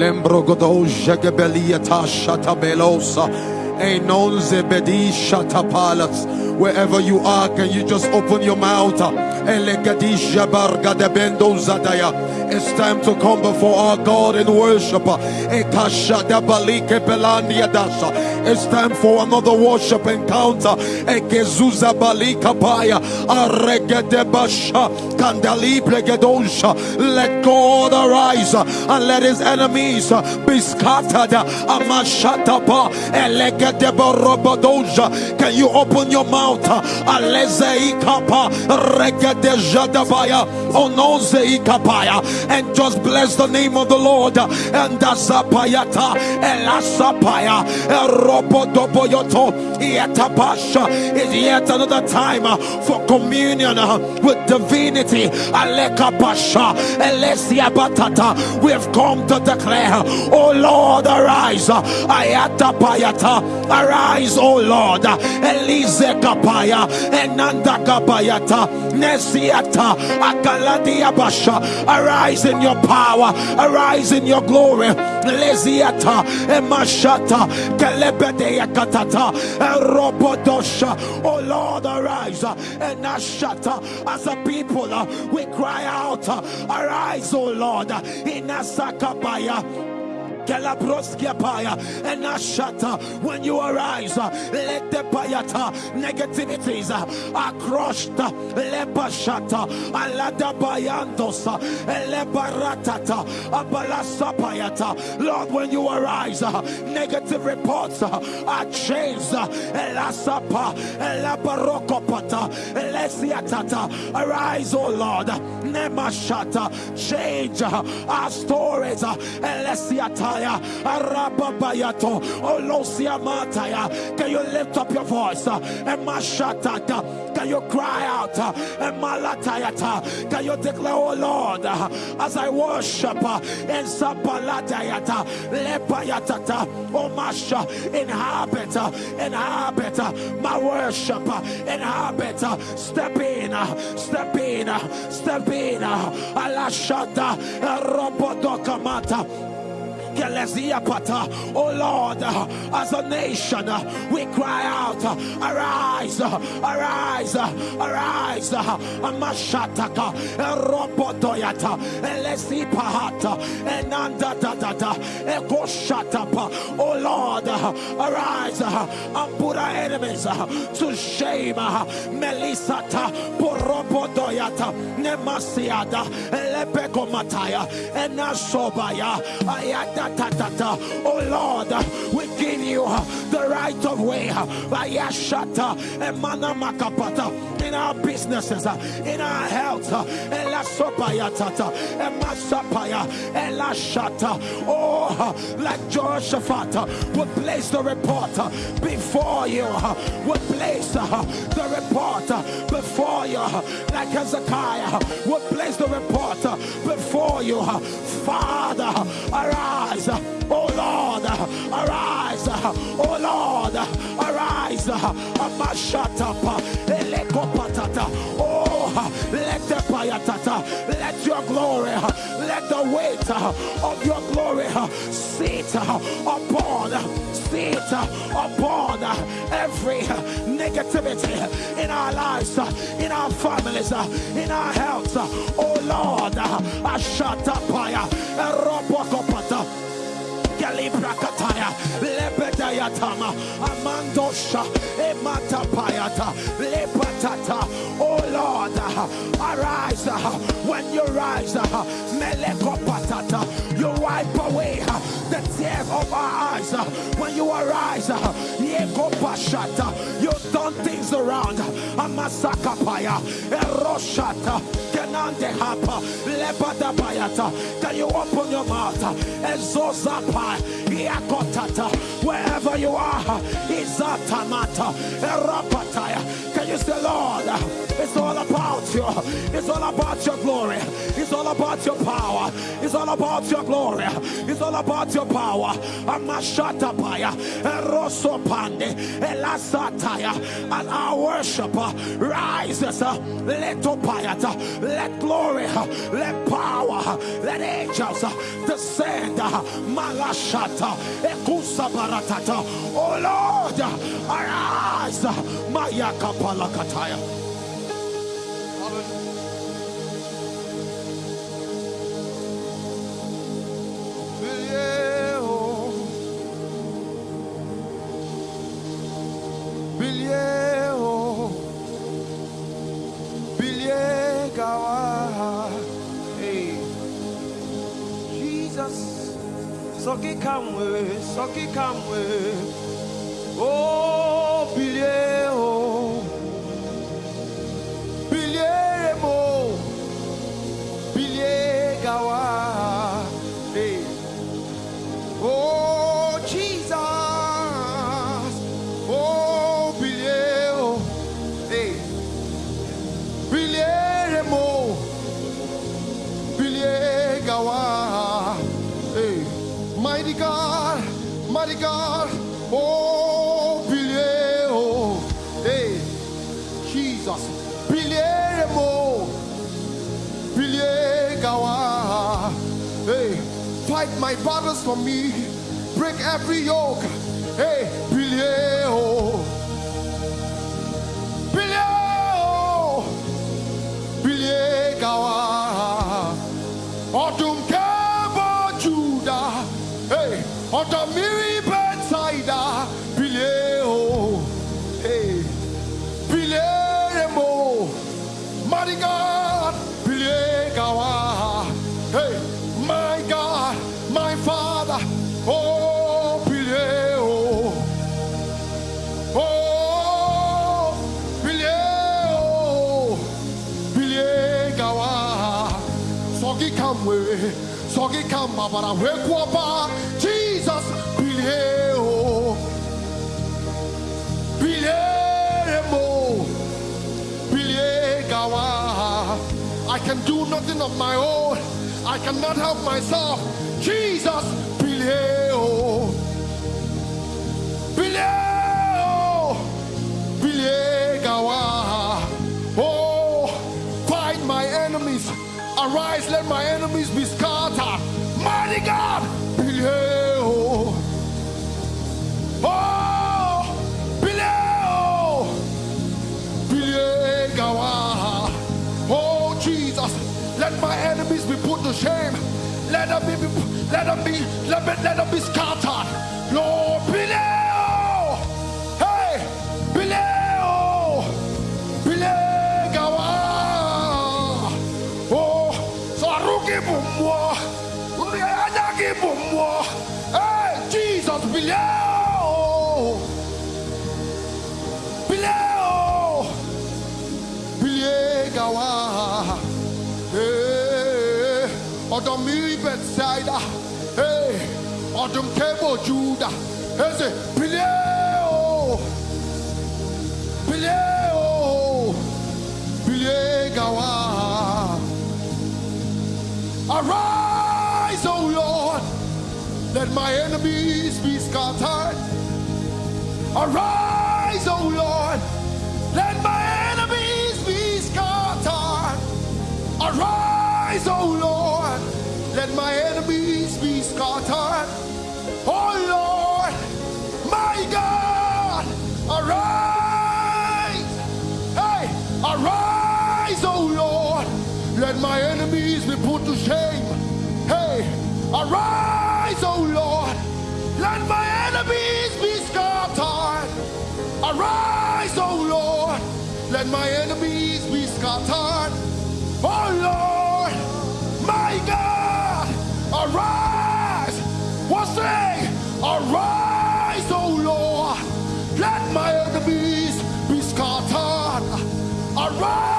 kata. Lembro godo jegebeliata shatabelosa. Enon zebedi shatapalas. Wherever you are, can you just open your mouth? It's time to come before our God in worship. It's time for another worship encounter. Let God arise and let his enemies be scattered. Can you open your mouth? Aleze ikapa. Rege de. And just bless the name of the Lord. And the zapayata. Elasapaya. Erobodoboyoto. Yetabasha. Is yet another time for communion with divinity. Alekapasha. Elesia batata. We have come to declare, Oh Lord, arise. Ayata payata. Arise, oh Lord. Elize kapaya. Enanda kapayata. Nesiata. Basha. Arise in your power. Arise in your glory. Leziata. Emashata. Kelebedea katata. Robodosha. Oh Lord, arise. And Ashata. As a people, uh, we cry out. uh, Arise, oh Lord. Galabroskia paya and ashata when you arise uh, let the payata negativities uh, are crushed uh, lepashata alada bayandosa elebaratata abalasa payata Lord when you arise uh, negative reports uh, are changed uh, elasapa elabarokopata elesiatata arise oh Lord nemashata change uh, our stories can you lift up your voice? Emashatata can you cry out? Emalatayata. Can you declare oh Lord as I worship in sapalatayata lepayatata inhabit uh, inhabit uh, my worship inhabit step in step in step in alashada robodokamata. Oh Lord, as a nation, we cry out, arise, arise, arise, Amashataka, Robodoyata, Elesi Pahata, Enanda Dada, Eko Shatapa. Oh Lord, arise and put our enemies to shame. Melisata, Porobodoyata, Nemasiada, Lepeko Mataya, Enasobaya, Tatata. Oh Lord, we give you the right of way. in our businesses, in our health. Oh, like Jehoshaphat would place the report before you, would place the report before you, like Hezekiah would place the report before you. Father, arise, uh, oh Lord, arise, oh Lord, arise, Amashatapa, Elekopatata, oh, let the payatata, let your glory, let the weight of your glory sit upon, uh, upon every negativity in our lives, in our families, in our health. Oh Lord, Ashatapaya, Robokopata. Galibrakataya, Lebedayatama, Amandosha, Ematapayata, Lepatata. Oh Lord, arise when you rise, uh, Melekopatata. You wipe away uh, the tears of our eyes uh, when you arise. uh. uh you turn things around. Uh, Amasakapaya, Eroshata, uh, Kenande Hapa, Lebadabayata. Can you open your mouth? Ezozapa, Yakotata, wherever you are, Izatamata, Erapataya. You say, Lord, it's all about you. It's all about your glory. It's all about your power. It's all about your glory. It's all about your power. Amashatapaya, Erosopande, Elasataya, and our worshiper rises. Let opayata, let glory, let power, Let angels descend. Malashata. Ekusa baratata. Oh Lord, arise. Maya kapalakataya. Soki kamwe, soki kamwe. Oh, bilie oh. Bilie my battles for me, break every yoke, hey, Billy, oh, Billy, oh, Billy, Gawa, Autumn Kebo Judah. Hey, ọ̀dọ̀ Jesus, Gawa. I can do nothing of my own. I cannot help myself. Jesus, oh, Billy, oh, Billy, Arise, let my enemies be scattered. Mighty God, Billy, oh, oh, Gawa. Oh, Jesus, let my enemies be put to shame. Let them be, let them be, let them, let them be scattered. Anyagi Bumwa. Hey, Jesus, Bileo. Bileo. Bilie Gawa. Hey, Odom Bethsaida. Hey, Odom Kebo Judah. Hey, Bileo. Bileo. Bilie Gawa. Arise, let my enemies be scattered. Arise, O Lord, let my enemies be scattered. Arise, O Lord, let my enemies be scattered. Oh Lord, my God, arise. Hey, arise, O Lord, let my enemies be put to shame. Hey, arise, O Lord, let my enemies be scattered. Arise, O Lord, let my enemies be scattered. Oh Lord, my God, arise. What's say? Arise, O Lord, let my enemies be scattered. Arise,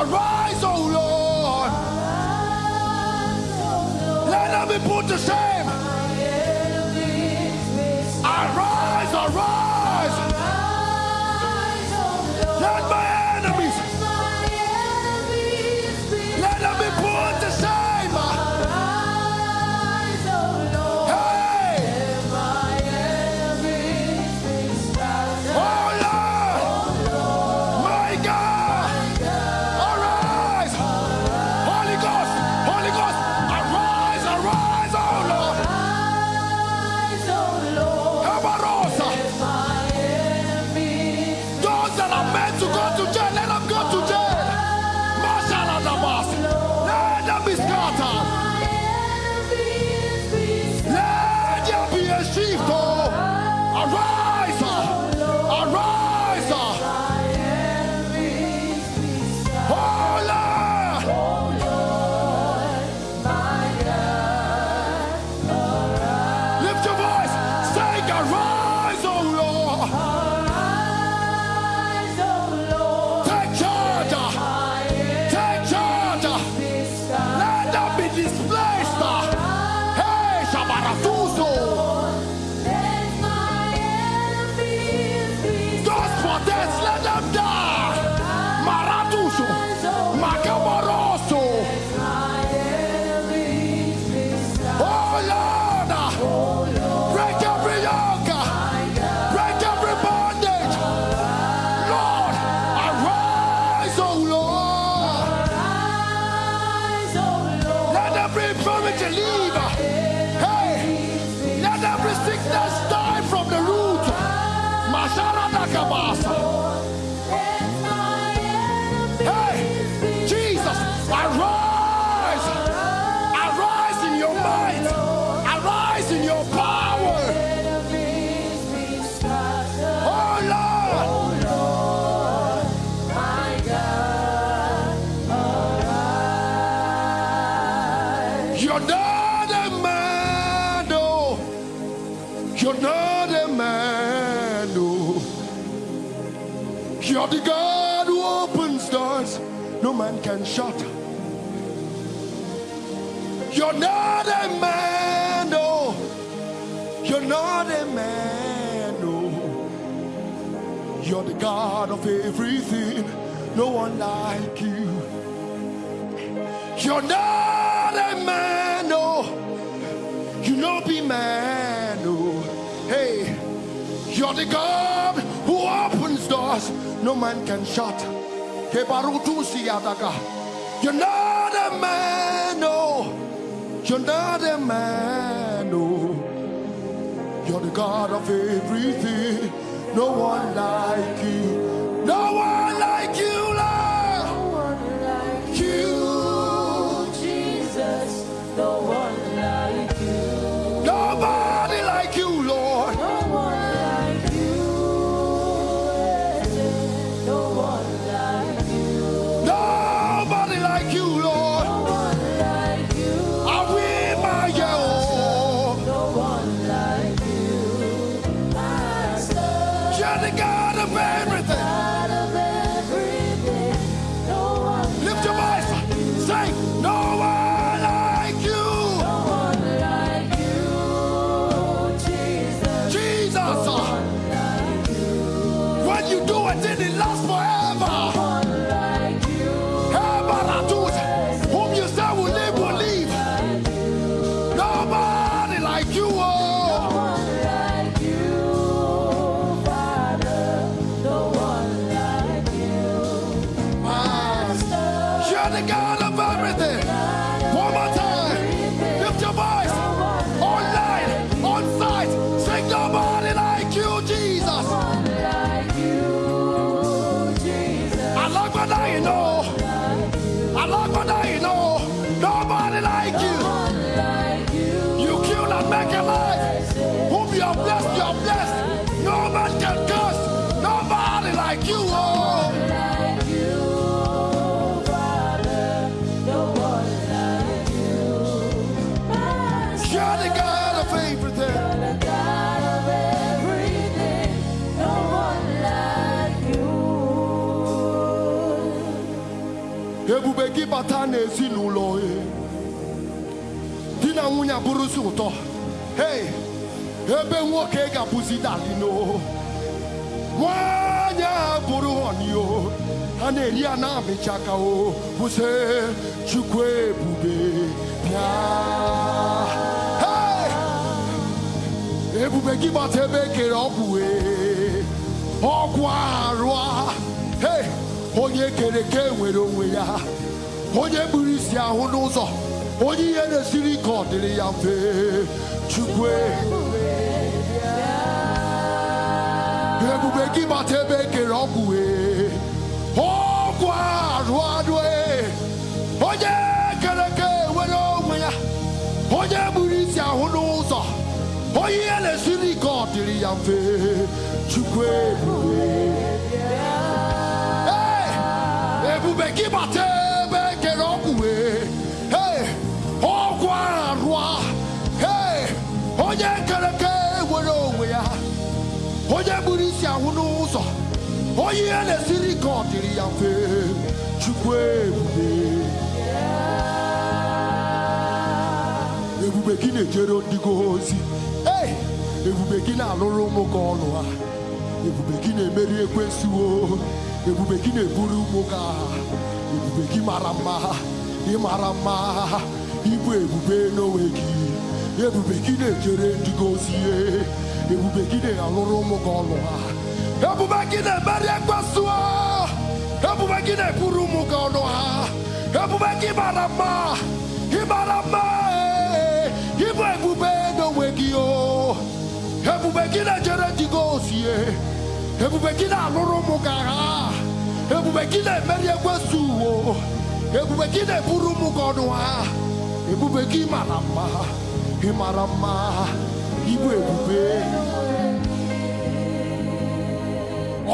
arise, O Lord. Let them be put to shame. You're not a man, no. You're not a man, no. You're the God of everything. No one like you. You're not a man, no. You know be man, no. Hey, you're the God who opens doors no man can shut. Kebarutu siyadaga. You're not a man, no. You're not a man, no. You're the God of everything. No one like you. Abụrụzi ụtọ hey ebe nwoke ga-abụzi dalino nwanyị a bụrụ honio. Ha na-eri ya na-amịcha aka o bụse chukwu ebube bịa ebube gị gbata ebe ekere ọgwụ ọgwụ arụ onye kere ka nwere onwe ya. Onye kpuru isi ahụ n'ụzọ. Onye ihe na-esiri ka ọ dịrị ya mfe chukwu ebube gị gbata ebe ekere ọgwụ wee ọgwụ arụ arụ onye kere ka nwere onwe ya onye gburu isi ahụ n'ụzọ onye ihe na-esiri bata onye kere ka nwere onwe ya onye gburu isi ahụ n'ụzọ onye ihe na-esiri ka ọ dịrị ya mfe chukwu ebube. Ebube gị na-ejere ndị gị ozi. Hey! ebube gị na-alụrụ ụmụ gị ọlụ ha. Ebube gị na-emeri ekwensuo ebube gị na-eburu ụmụ gị agha. Ebube gị mara mma. Ị mara mma. Ịbụ ebube n'onwe gị. Ebube gị na-ejere ndị gị ozi ihe ebube gị na-alụrụ ụmụ gị ọlụ ha ebube gị na-emeri ekwensuo ebube gị na-eburu ụmụ gị ọlụ ha ebube gị mara mma ị mara mma ịbụ ebube n'onwe gị o ebube gị na-ejere ndị gị na-emeri ekwensu uwo ebube gị na-eburu ụmụ gị ọnụ ha ị mara mma ịbụ ebube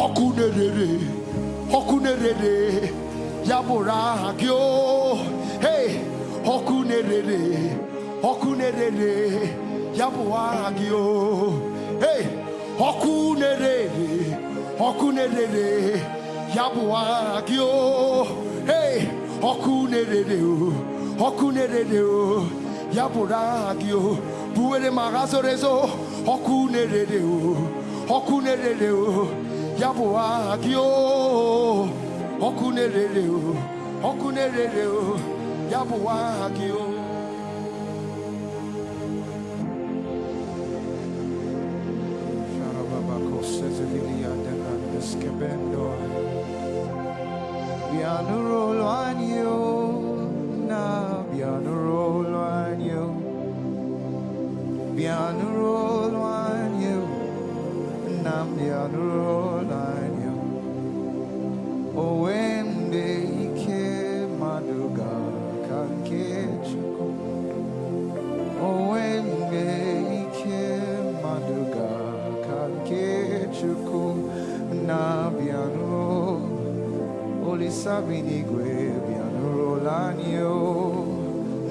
ọkụ na-erere ọkụ na-erere ya bụrụ aha gị o hey ọkụ na-erere ọkụ ya bụ aha gị o hey ọkụ na-erere ọkụ ya bụ aha gị o hey ọkụ na-erere ya bụrụ aha gị o buwere ma agha zoro ezo ọkụ na-erere o na-erere o ya bụ aha gị o ọkụ na-erere o ọkụ na-erere o ya bụ aha gị o Pianuro agno, na pianuro agno, pianuro agno, na pianuro agno. O ende ike maduga kanke chuku. O ende ike maduga kanke chuku na pianuro. Olisa binigwe bianuro lanio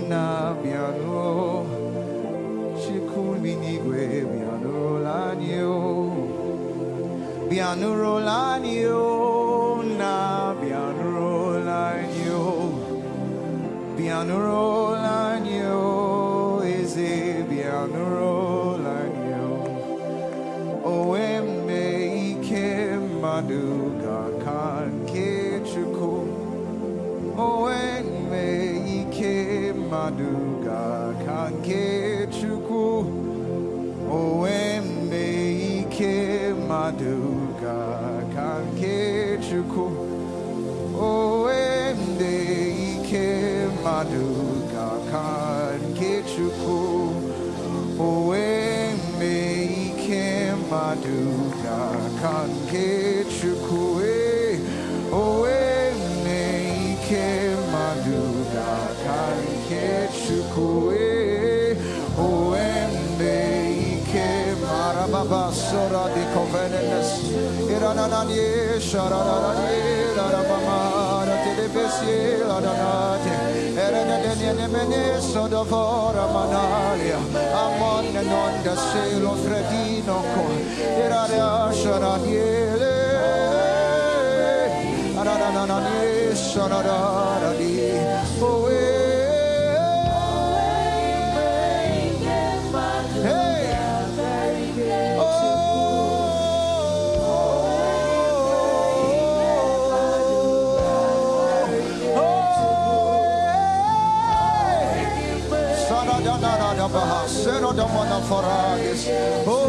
na bianuro Shikul binigwe Bianuro lanio na Bianuro lanio sora di covenenes Iranananye shararanye larabama Telebesie ladanate Erenedene mene sodavora manalia Amon non da cielo fredino co Irarea Bahasero Damana Faradis. Oh,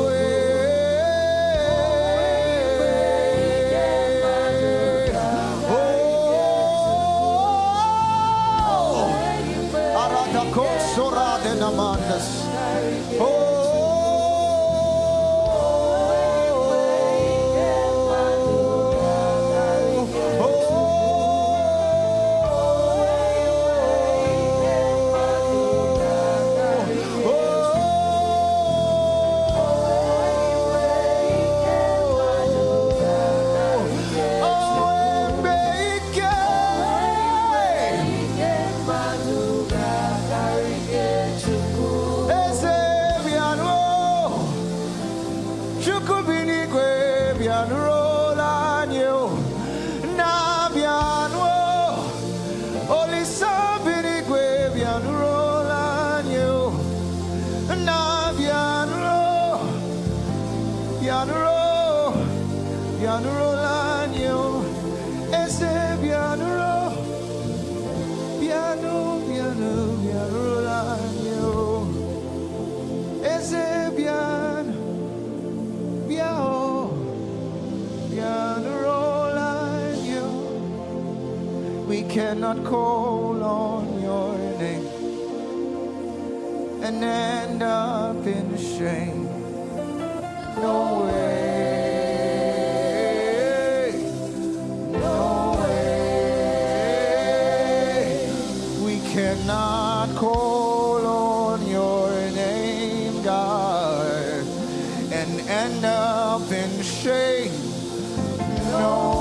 among us. not call on your name and end up in shame. No way. No way. We cannot call on your name, God, and end up in shame. No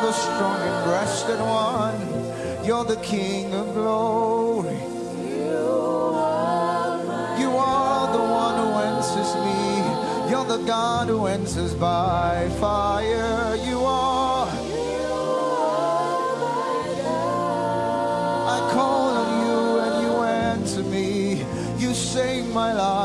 the strong and breasted one. You're the King of glory. You are you are the one who answers me. You're the God who answers by fire. You are. I call on you and you answer me. You save my life.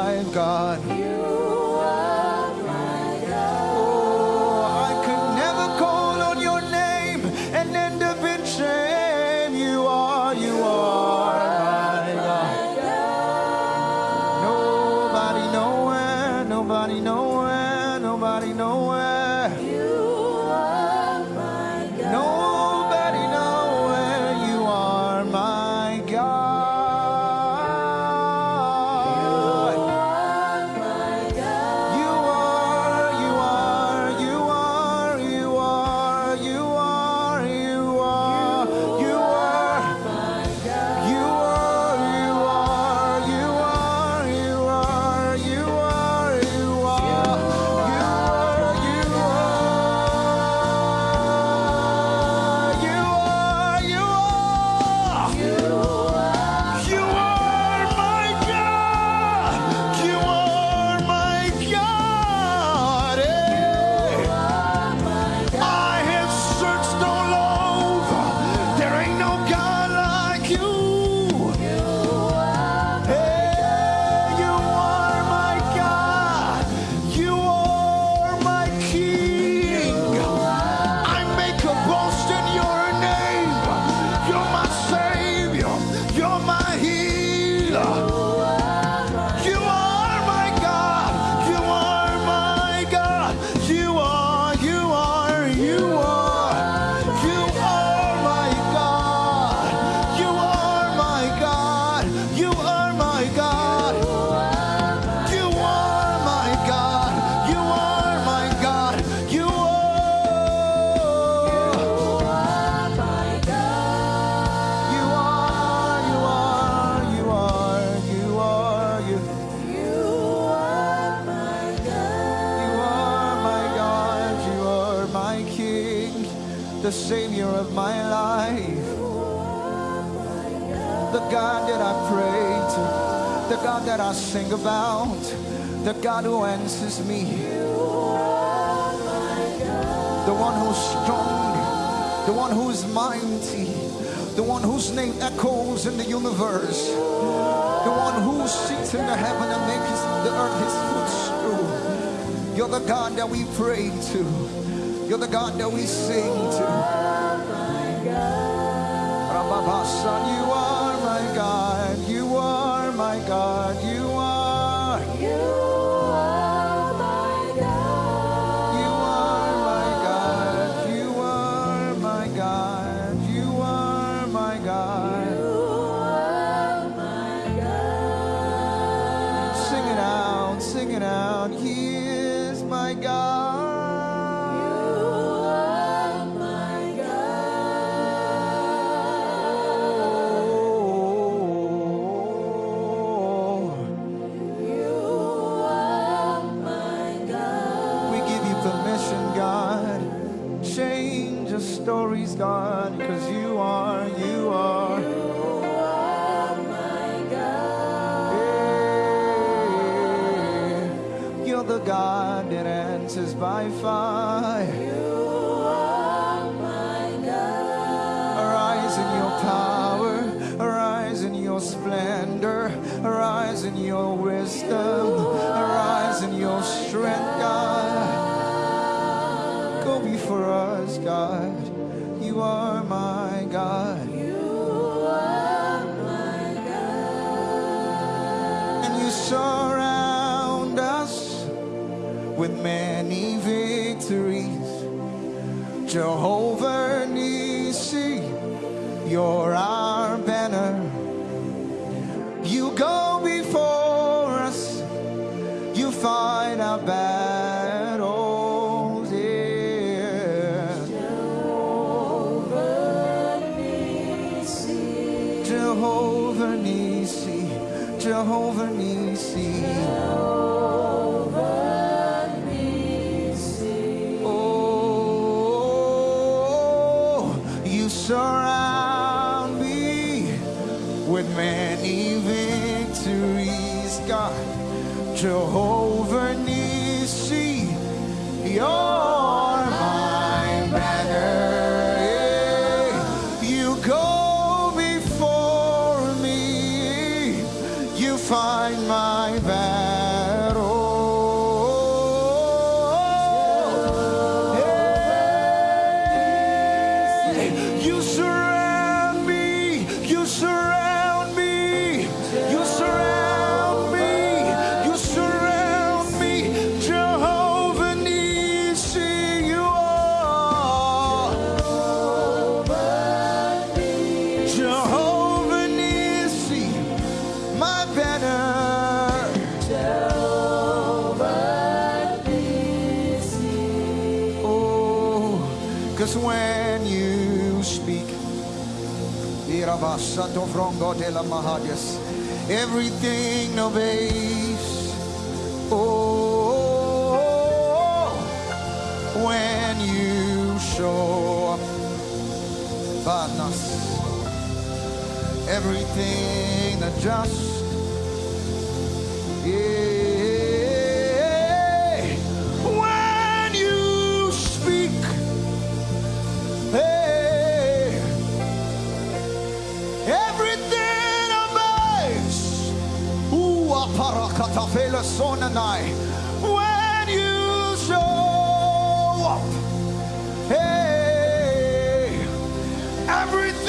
the God that I sing about, the God who answers me. The one who's strong, the one who's mighty, the one whose name echoes in the universe, the one who sits in the heaven and makes the earth his footstool. You're the God that we pray to. You're the God that we sing to. Rababa, son, you are my God. God you with many victories. Jehovah Nissi, your eyes. De mahadias, everything obeys. Oh, when you show up, badness, everything adjusts. When you show up, hey, everything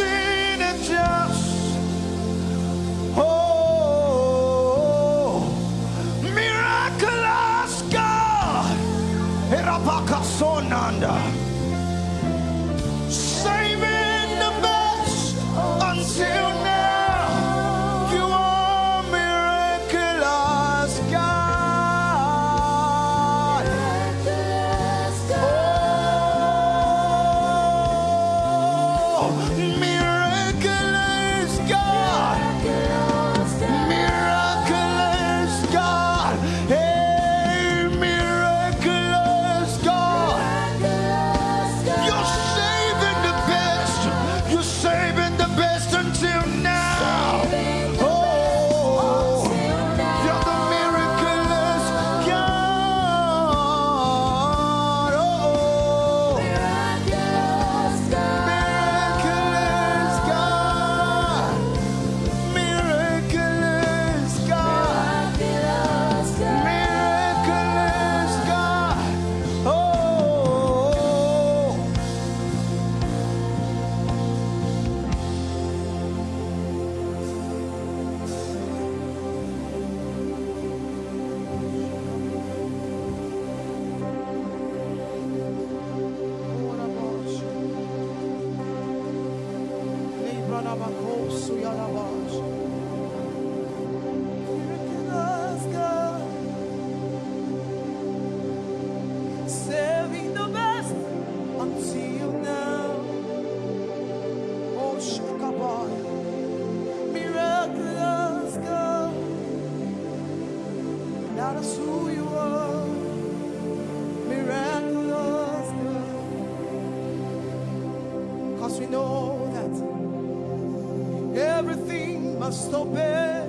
must obey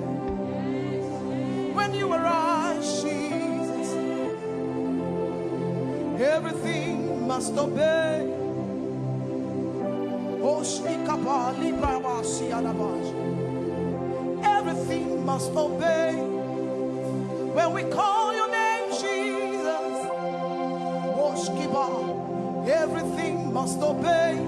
when you arise, Jesus. Everything must obey. Oh. Everything must obey. When we call your name, Jesus. Oh, everything must obey.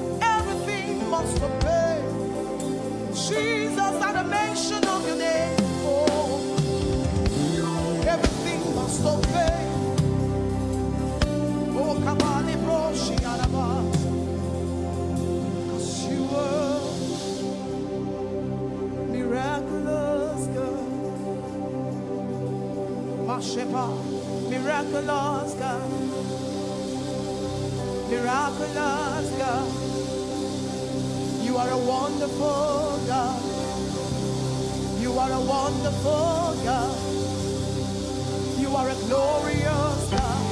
miraculous God. Miraculous God. You are a wonderful God. You are a wonderful God. You are a glorious God.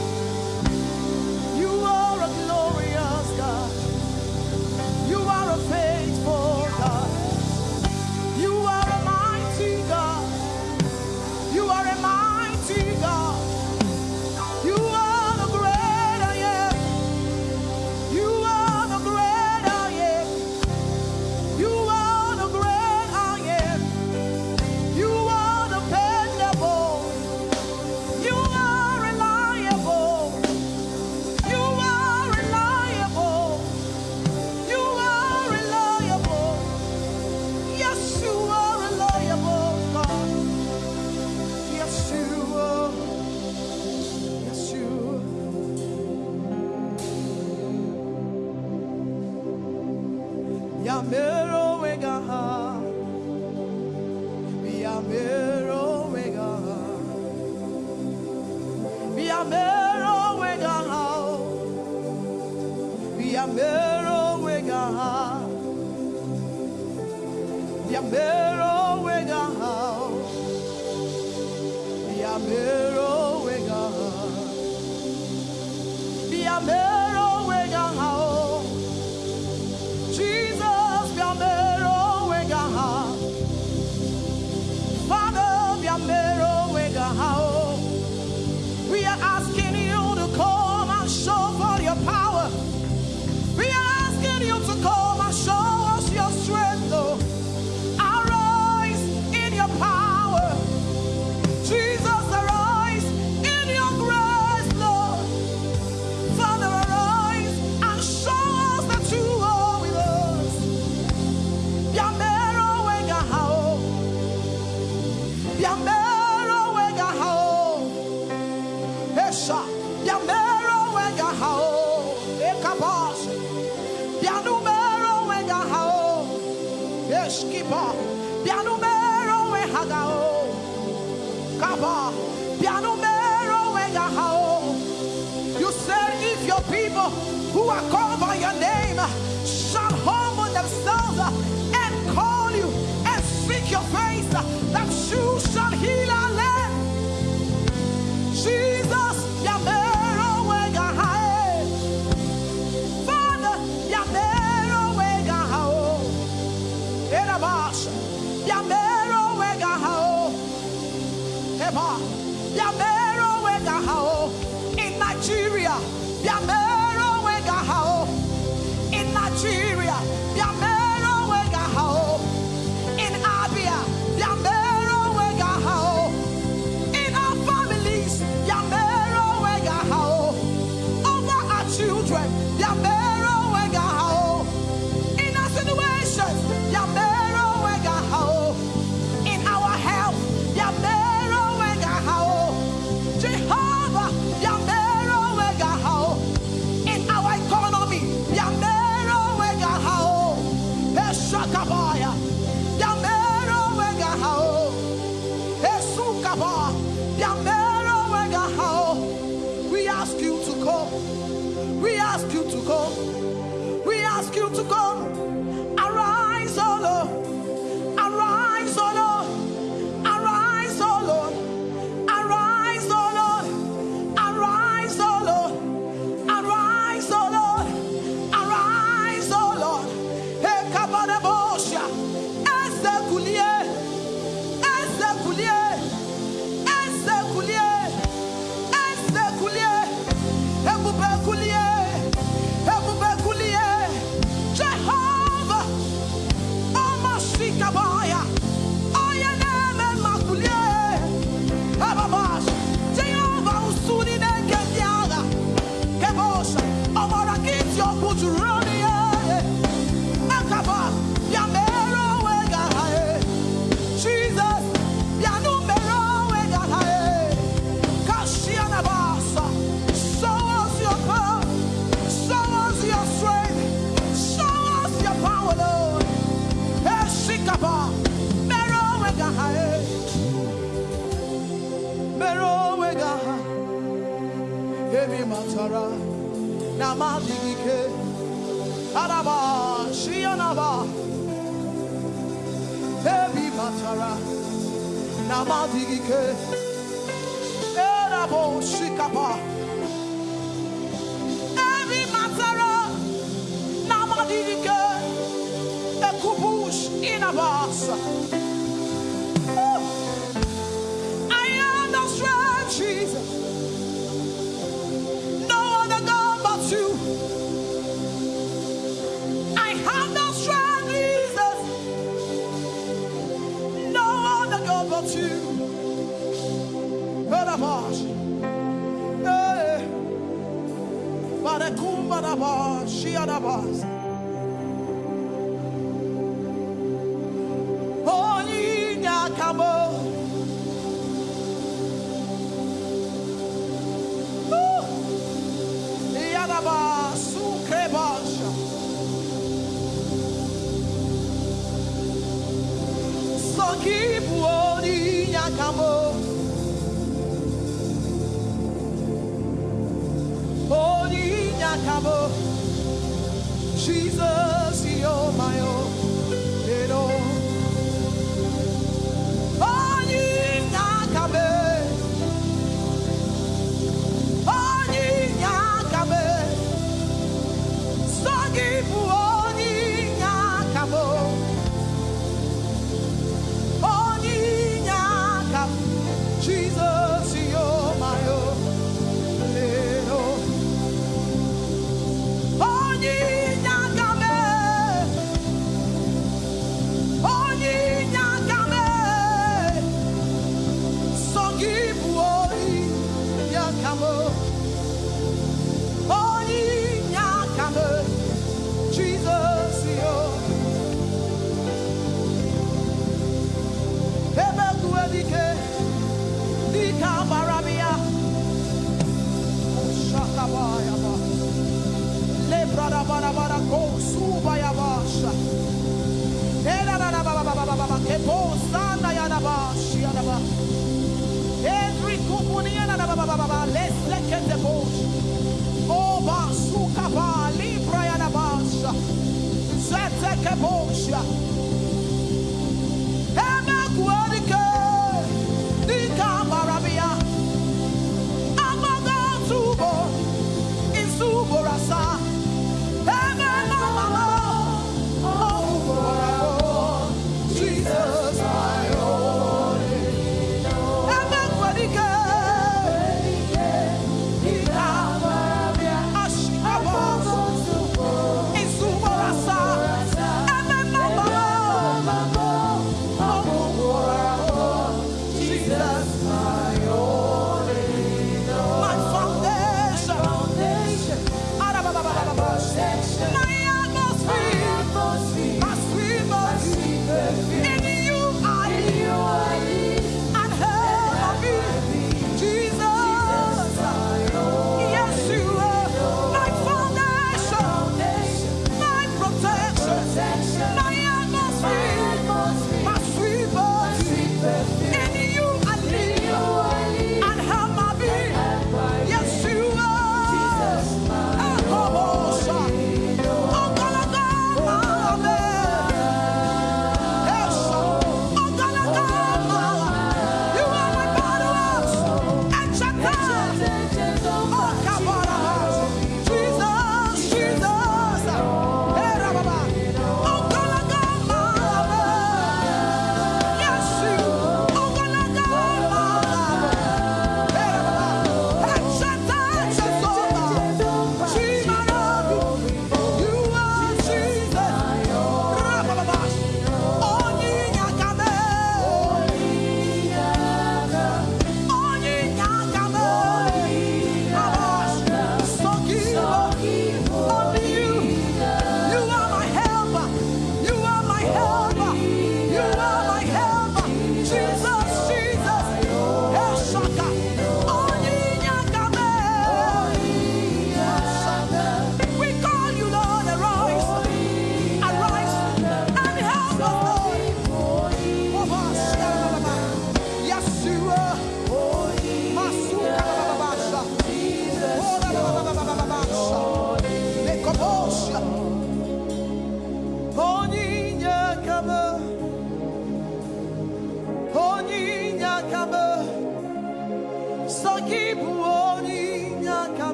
us. Ooh. I am no strength, Jesus. No other God but you. I have no strength, Jesus. No other God but you. Barabash. Hey. Barekum Barabash. Shiarabas. trouble.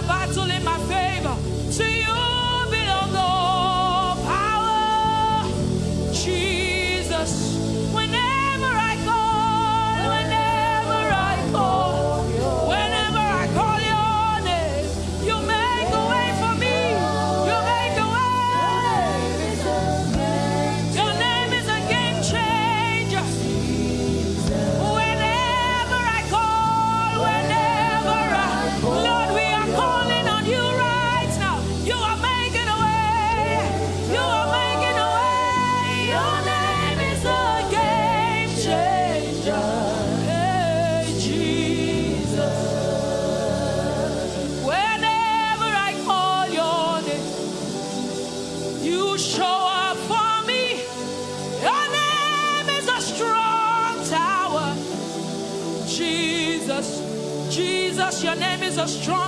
the battle in my favor. To you belong all. strong.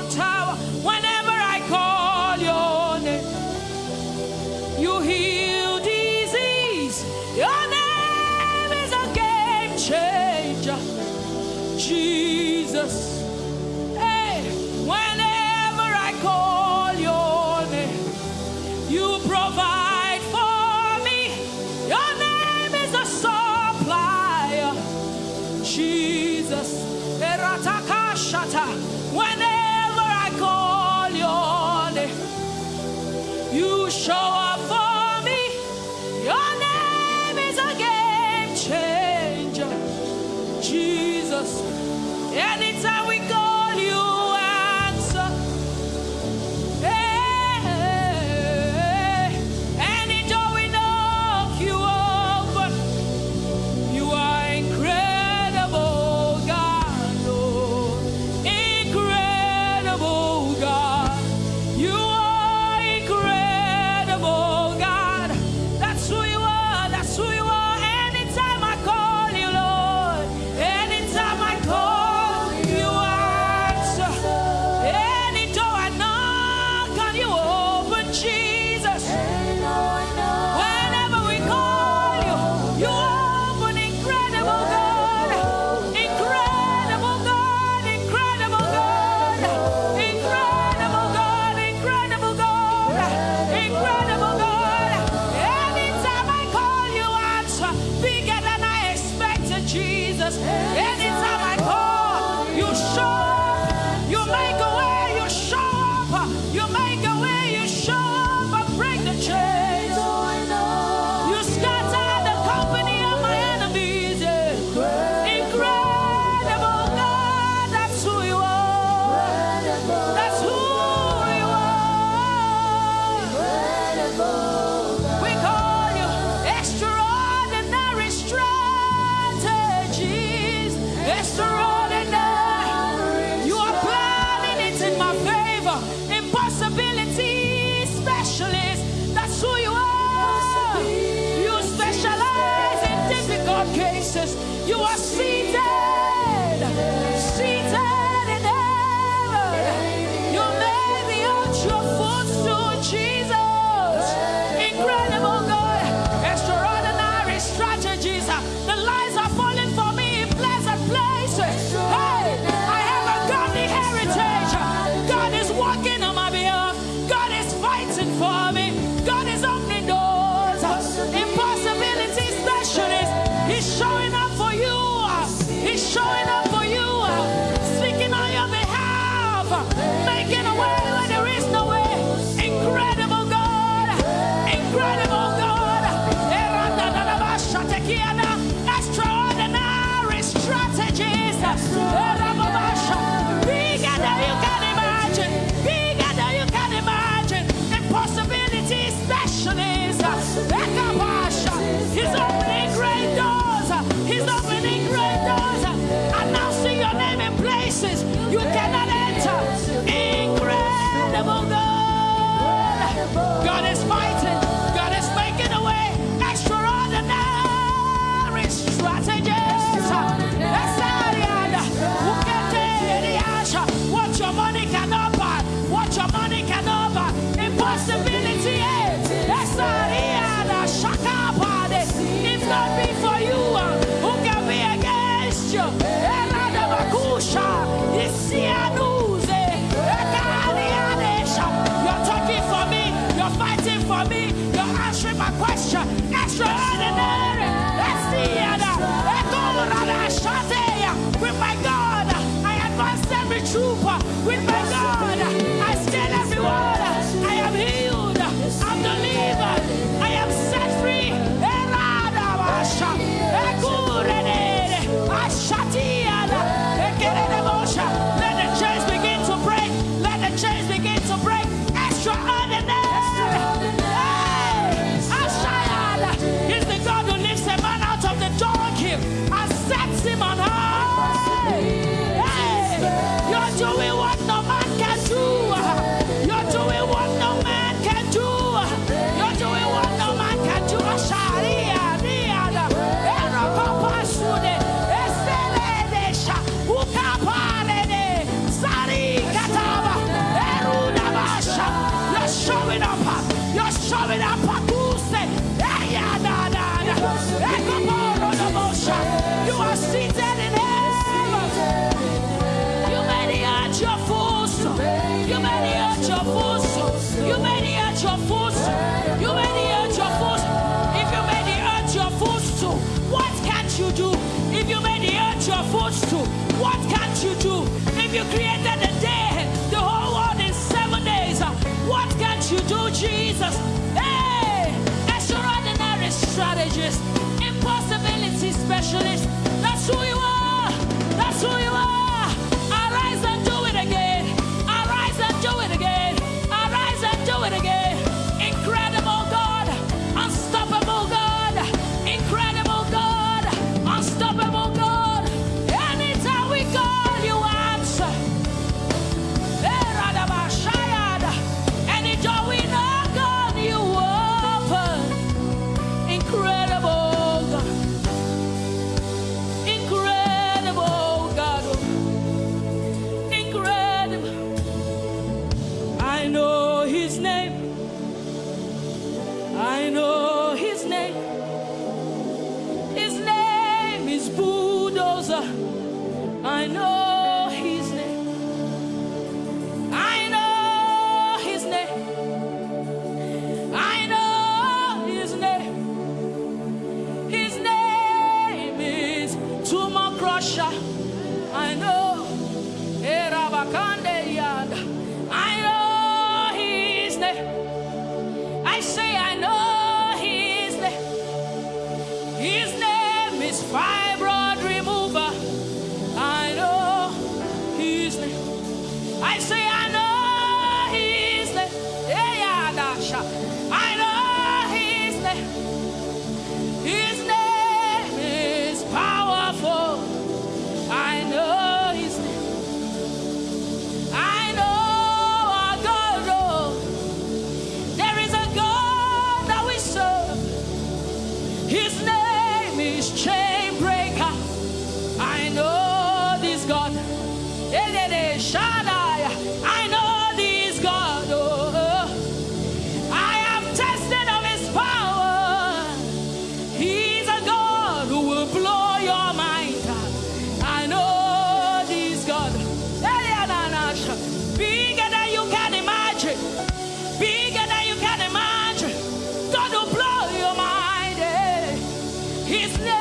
His name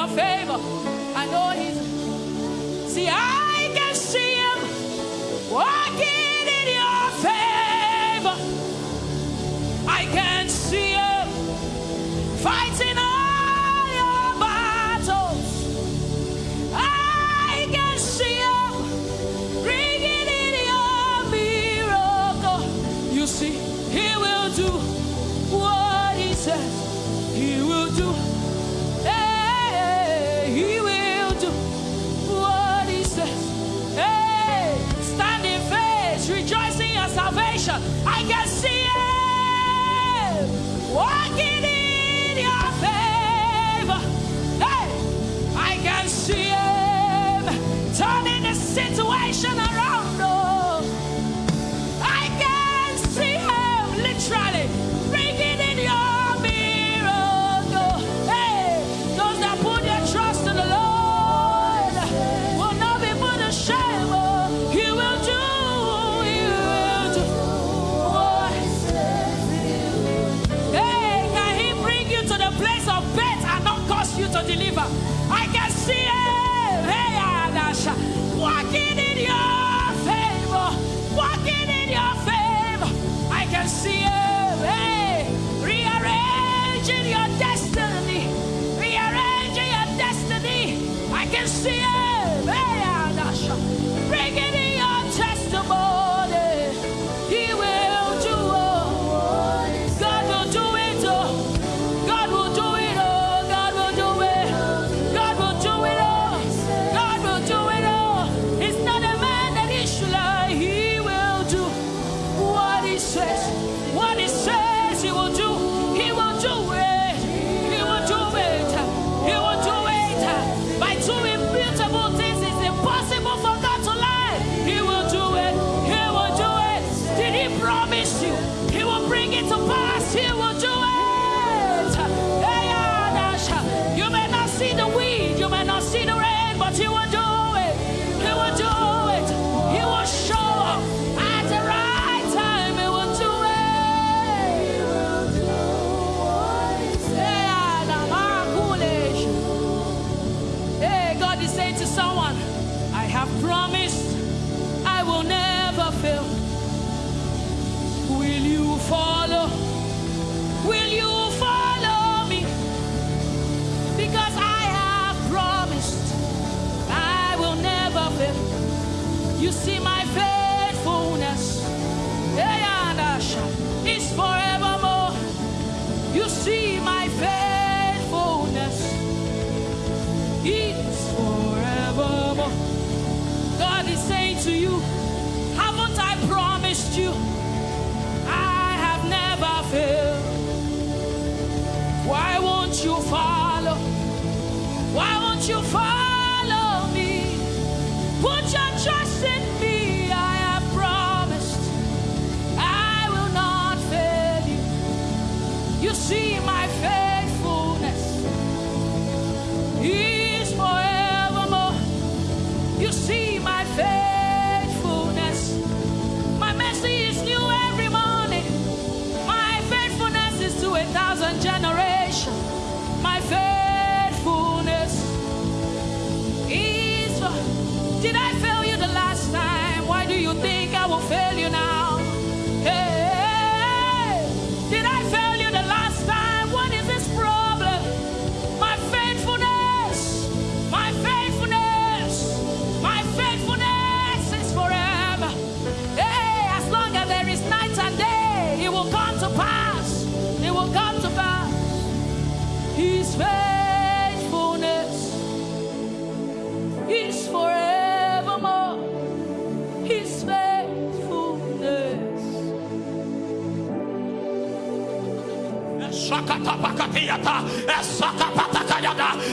your favor.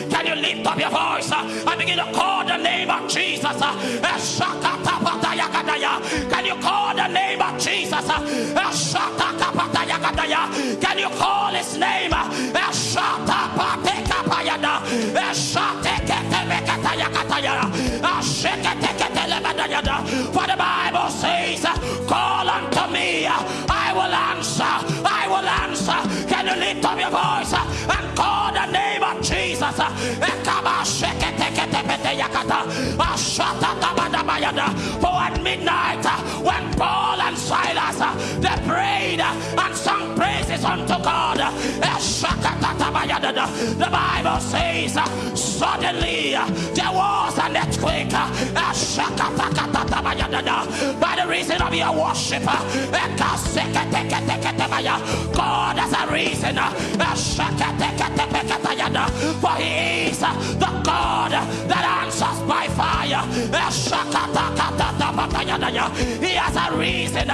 Can you lift up your voice? And begin to call the name of Jesus? Can you call the name of Jesus? Can you call his name? For the Bible says, lift up your voice uh, and call the name of Jesus? For at midnight, uh, when Paul and Silas uh, they prayed uh, and sung praises unto God, uh, the Bible says, uh, suddenly uh, there was an earthquake. By the reason of your worship. God has a reason. For he is the God that answers by fire. He has a reason.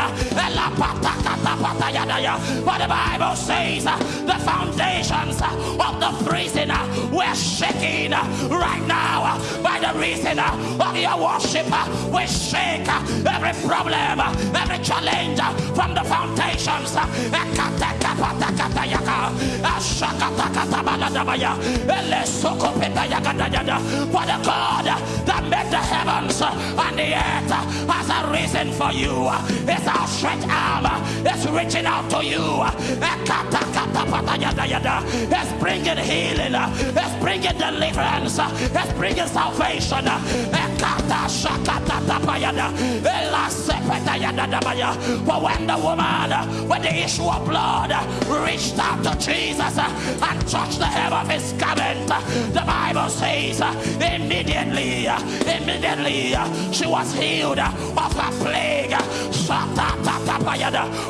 For the Bible says the foundations of the prison were shaking right now by the reason of your worship. We shake every problem, every challenge from the foundations. Elesokopetayakadayada. For the God that made the heavens and the earth has a reason for you. His outstretched arm is reaching out to you. It's bringing healing. It's bringing deliverance. It's bringing salvation. Elasepetayadadabaya. When the woman with the issue of blood reached out to Jesus and touched the hem of his garment, the Bible says immediately, immediately she was healed of her plague.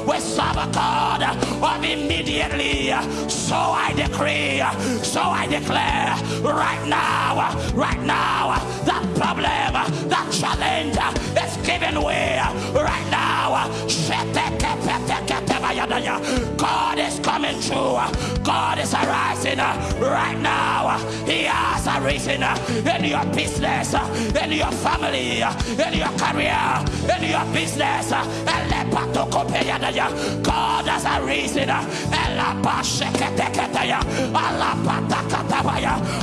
We serve a God of immediately. So I decree, so I declare right now, right now, that problem, that challenge is giving way right now. God is coming through. God is arising uh, right now. He has arisen uh, in your business, uh, in your family, in your career, in your business. God has arisen.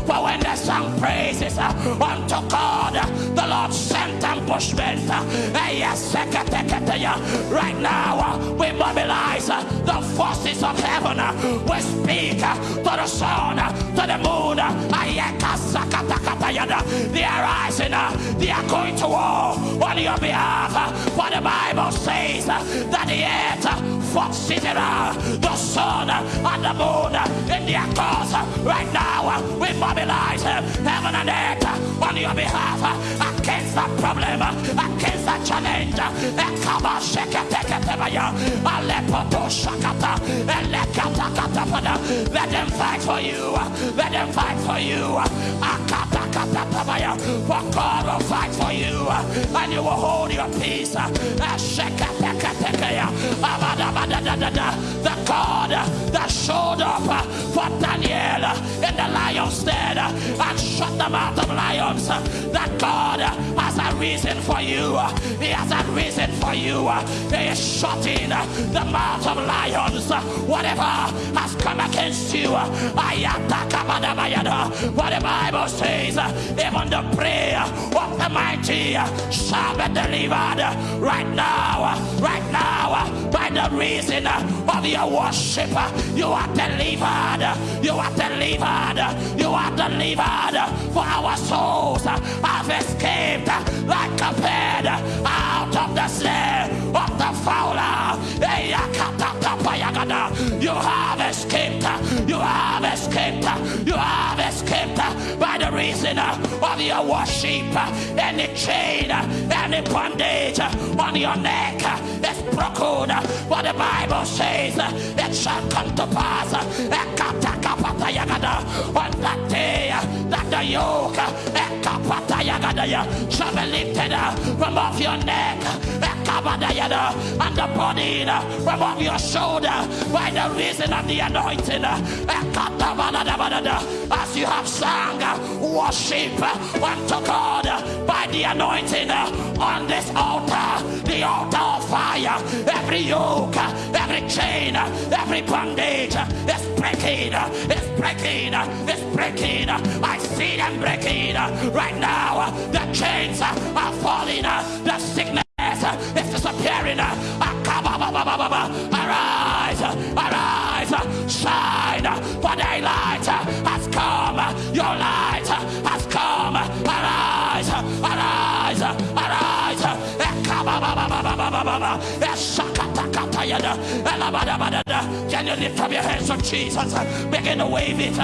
For when they sang praises unto God, the Lord sent ambushment. Right now, we mobilize the forces of heaven. We speak to the sun, to the moon. They are rising. They are going to war on your behalf. For the Bible says that the earth fought Sisera, uh, the sun and the moon in their cause. Right now, uh, we mobilize uh, heaven and earth on your behalf against that problem, against that challenge. Let them fight for you. Let them fight for you. For God will fight for you. And you will hold your peace. The God that showed up for Daniel in the lion's den and shut the mouth of lions. That God has a reason for you. He has a reason for you. He is shutting the mouth of lions. Whatever has come against you, what the Bible says, even the prayer of the mighty shall be delivered right now, right now, uh, by the reason uh, of your worship. Uh, you are delivered. You are delivered. You are delivered. For our souls have escaped like a bird out of the snare of the fowler. You have escaped. You have escaped. You have escaped by the reason of your worship. Any chain, any bondage on your neck is broken. But the Bible says it shall come to pass. on that day that the yoke shall be lifted from off your neck and the burden from off your shoulder by the reason of the anointing. As you have sung worship unto God by the anointing on this altar, the altar of fire, every yoke, every chain, every bondage is breaking, is breaking, is breaking. I see them breaking right now. The chains are falling, the sickness is disappearing. Arise, arise, shine, for daylight has come. Your light has come. Arise, arise, arise. Can you lift up your hands to Jesus? Begin to wave it.